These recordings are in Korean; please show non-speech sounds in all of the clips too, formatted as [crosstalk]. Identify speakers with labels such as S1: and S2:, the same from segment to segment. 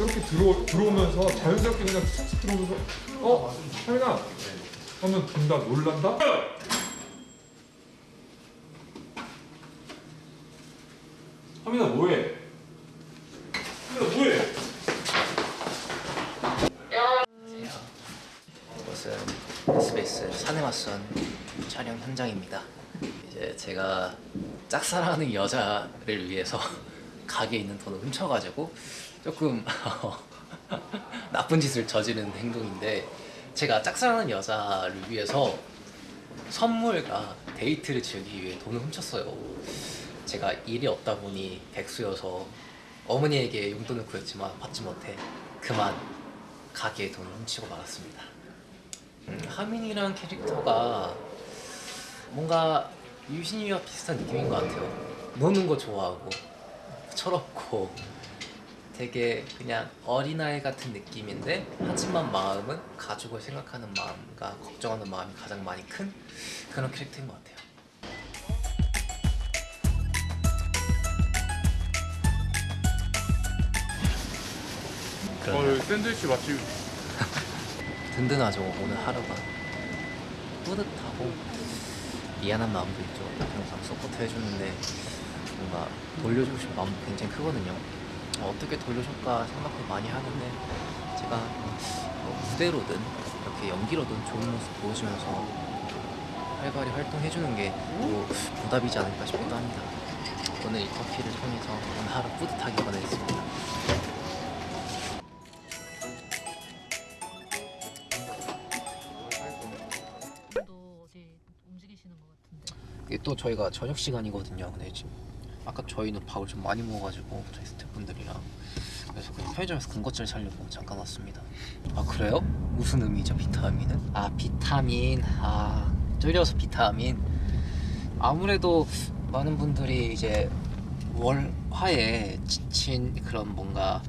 S1: 이렇게 들어 들어오면서 자연스럽게 그냥 툭툭 들어오면서 어 하민아 하면 된다 놀란다. 하민아 뭐해? 하민아 뭐해?
S2: 이것은 SBS 사내 맞선 촬영 현장입니다. 이제 제가 짝사랑하는 여자를 위해서 [laughs] 가게에 있는 돈을 훔쳐가지고 조금 [laughs] 나쁜 짓을 저지른 행동인데 제가 짝사랑하는 여자를 위해서 선물과 데이트를 즐기기 위해 돈을 훔쳤어요. 제가 일이 없다 보니 백수여서 어머니에게 용돈을 구했지만 받지 못해 그만 가게에 돈을 훔치고 말았습니다. 음, 하민이란 캐릭터가 뭔가 유신이와 비슷한 느낌인 것 같아요. 노는 거 좋아하고 철없고 되게 그냥 어린아이 같은 느낌인데 하지만 마음은 가족을 생각하는 마음과 걱정하는 마음이 가장 많이 큰 그런 캐릭터인 것 같아요.
S1: 어 샌드위치 맛집. [laughs]
S2: 든든하죠 오늘 하루가 뿌듯하고 미안한 마음도 있죠 항상 support 해주는데 뭔가 돌려주고 싶은 마음도 굉장히 크거든요 어떻게 돌려줄까 생각을 많이 하는데 제가 뭐 무대로든 이렇게 연기로든 좋은 모습 보여주면서 활발히 활동해주는 게 또 보답이지 않을까 싶기도 합니다 오늘 이 커피를 통해서 오늘 하루 뿌듯하게. 이게 또 저희가 저녁 시간이거든요. 근데 지금 아까 저희는 밥을 좀 많이 먹어가지고 저희 스태프분들이랑 그래서 그냥 편의점에서 군것질 사려고 잠깐 왔습니다. 아 그래요? 무슨 의미죠 비타민은? 아 비타민 아 줄여서 비타민 아무래도 많은 분들이 이제 월화에 지친 그런 뭔가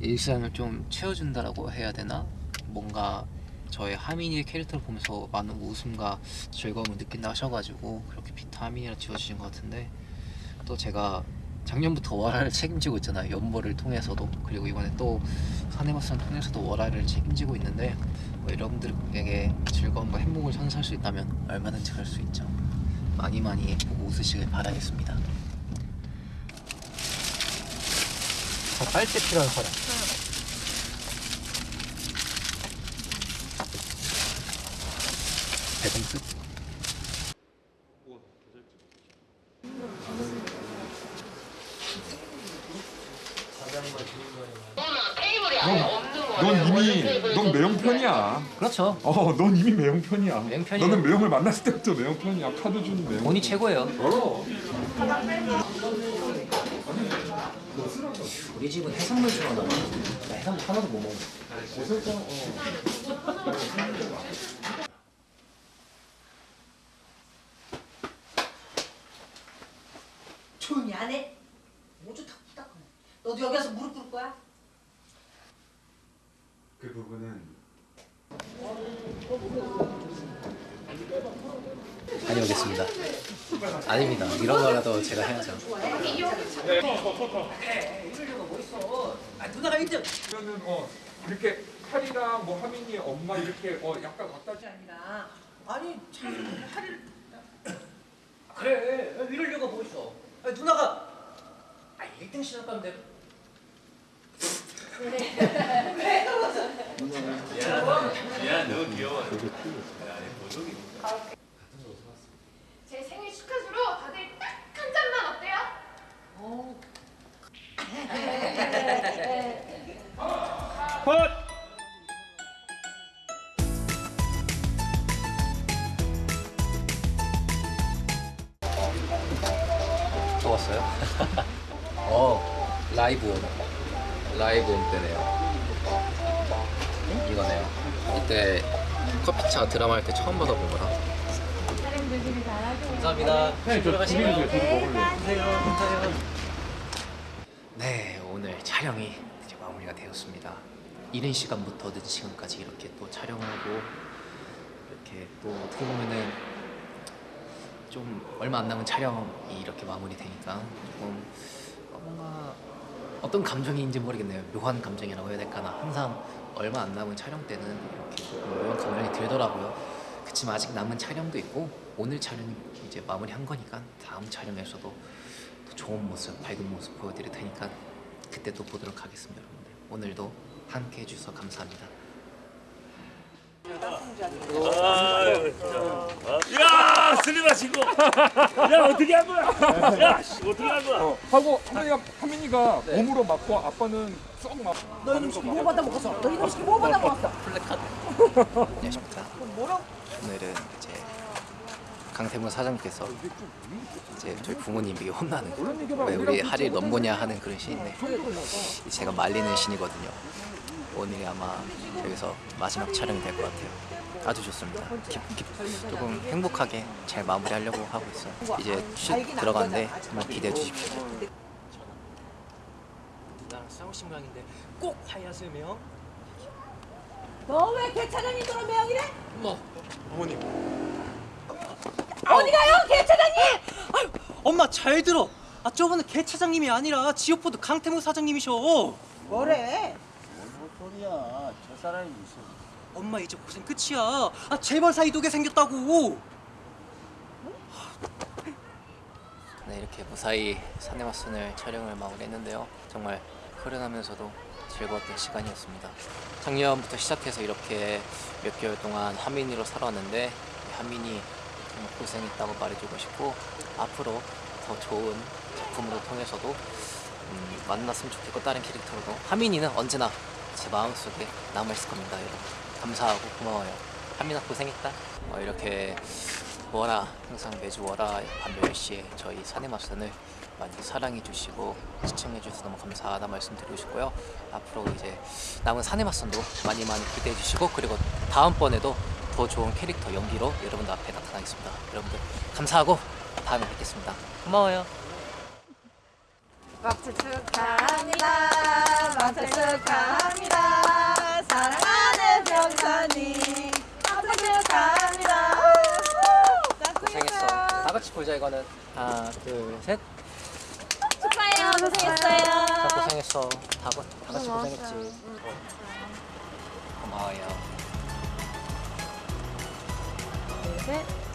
S2: 일상을 좀 채워준다라고 해야 되나? 뭔가 저의 하민이의 캐릭터를 보면서 많은 웃음과 즐거움을 느낀다 하셔가지고 그렇게 비타민이라 지어주신 것 같은데 또 제가 작년부터 월화를 [laughs] 책임지고 있잖아요. 연보를 통해서도. 그리고 이번에 또 사내마스를 통해서도 월화를 책임지고 있는데 뭐 여러분들에게 즐거움과 행복을 선사할 수 있다면 얼마든지 할수 있죠. 많이 많이 웃으시길 바라겠습니다. 자, 빨대 필요한 사람 배송 끝
S1: 넌 매형편이야.
S2: 그렇죠
S1: 어, 넌 이미 매형편이야.
S2: 매형편이야.
S1: 너는 매형을 만났을 때부터 매형편이야. 카드 주는 매형.
S2: 돈이 최고예요
S1: 어.
S2: 우리 집은 해산물 좋아하나 나 해산물 하나도 못 먹어
S3: 조용히 안 해? 뭐좀 탁탁하네. 너도 여기 와서 무릎?
S1: 그 부분은
S2: 다녀오겠습니다. 아닙니다. 이런 거라도 제가 해야죠.
S1: 그러면은 어 이렇게 칼이랑 뭐 하민이 엄마 이렇게 어 약간 갖다 주.
S3: 아니라 아니 참 팔을
S2: 그래 이럴 이유가 뭐 있어. 아니, 누나가 아 1등 시작하는데 [laughs]
S4: 제 생일 축하주로 다들 딱 한 잔만 어때요?
S2: 또 왔어요? [laughs] 어 라이브 온 라이브 온 때네요 이거네요 이때 커피차 드라마 할 때 처음 받아본 거라. 감사합니다.
S1: 네, 저
S2: 들어가시고요. 네 오늘 촬영이 이제 마무리가 되었습니다. 이른 시간부터 늦은 시간까지 이렇게 또 촬영하고 이렇게 또 어떻게 보면은 좀 얼마 안 남은 촬영이 이렇게 마무리되니까 조금 어, 뭔가 어떤 감정인지 모르겠네요. 묘한 감정이라고 해야 될까나. 항상 얼마 안 남은 촬영 때는 이렇게 묘한 감정이 들더라고요. 그치만 아직 남은 촬영도 있고 오늘 촬영 이제 마무리한 거니까 다음 촬영에서도 또 좋은 모습, 밝은 모습 보여드릴 테니까 그때 또 보도록 하겠습니다, 여러분들. 오늘도 함께 해주셔서 감사합니다.
S5: 야 슬리마 친구 야 어떻게 한 거야 야 씨, 어떻게 한 거야
S1: 하고 하민이가 하민이가 몸으로 맞고 아빠는 썩 맞.
S3: 너 이놈 새끼 뭐 받아 먹었어? 너 이놈 새끼 뭐 받아 먹었어?
S2: 안녕하십니까.
S3: 뭐라고?
S2: 오늘은 이제 강태문 사장님께서 이제 저희 부모님에게 혼나는 왜 우리 할일 넘보냐 하는 그런 시인데 제가 말리는 신이거든요. 오늘이 아마 여기서 마지막 촬영이 될 것 같아요. 아주 좋습니다. 기, 기, 조금 행복하게 잘 마무리하려고 하고 있어요. 이제 슛 들어가는데 한번 기대해 주십시오.
S6: 나랑 싸우신 모양인데 꼭 하야세요 명?
S3: 너왜 개 차장님 그런 매형이래?
S6: 엄마
S3: 어디 가요 개 차장님?
S6: 아유 엄마 잘 들어 아 저분은 개 차장님이 아니라 지오포드 강태무 사장님이셔
S3: 뭐래?
S7: 뭔 소리야? 저 사람이 무슨
S6: 엄마 이제 고생 끝이야 아 재벌 사이 두개 생겼다고
S2: 네, 이렇게 무사히 사내마슨을 촬영을 마무리했는데요. 정말 흐른하면서도 즐거웠던 시간이었습니다. 작년부터 시작해서 이렇게 몇 개월 동안 한민이로 살아왔는데 한민이 정말 고생했다고 말해주고 싶고 앞으로 더 좋은 작품으로 통해서도 음, 만났으면 좋겠고 다른 캐릭터로도 한민이는 언제나 제 마음속에 남아있을 겁니다 여러분. 감사하고 고마워요. 한민아 고생했다. 어, 이렇게 월화 항상 매주 월화 밤 10시에 저희 사내마선을 많이 사랑해 주시고 시청해 주셔서 너무 감사하다 말씀드리고 싶고요. 앞으로 이제 남은 사내마선도 많이 많이 기대해 주시고 그리고 다음번에도 더 좋은 캐릭터 연기로 여러분들 앞에 나타나겠습니다. 여러분들 감사하고 다음에 뵙겠습니다. 고마워요.
S3: 박수 축하합니다. 박수 축하합니다. 사랑하는 병선이 박수 축하합니다.
S2: 고생했어 다 같이 보자 이거는 하나 둘 셋
S8: 축하해요. 고생했어요.
S2: 다 고생했어 다, 고- 다 같이 고생했지 고마워요
S8: 셋.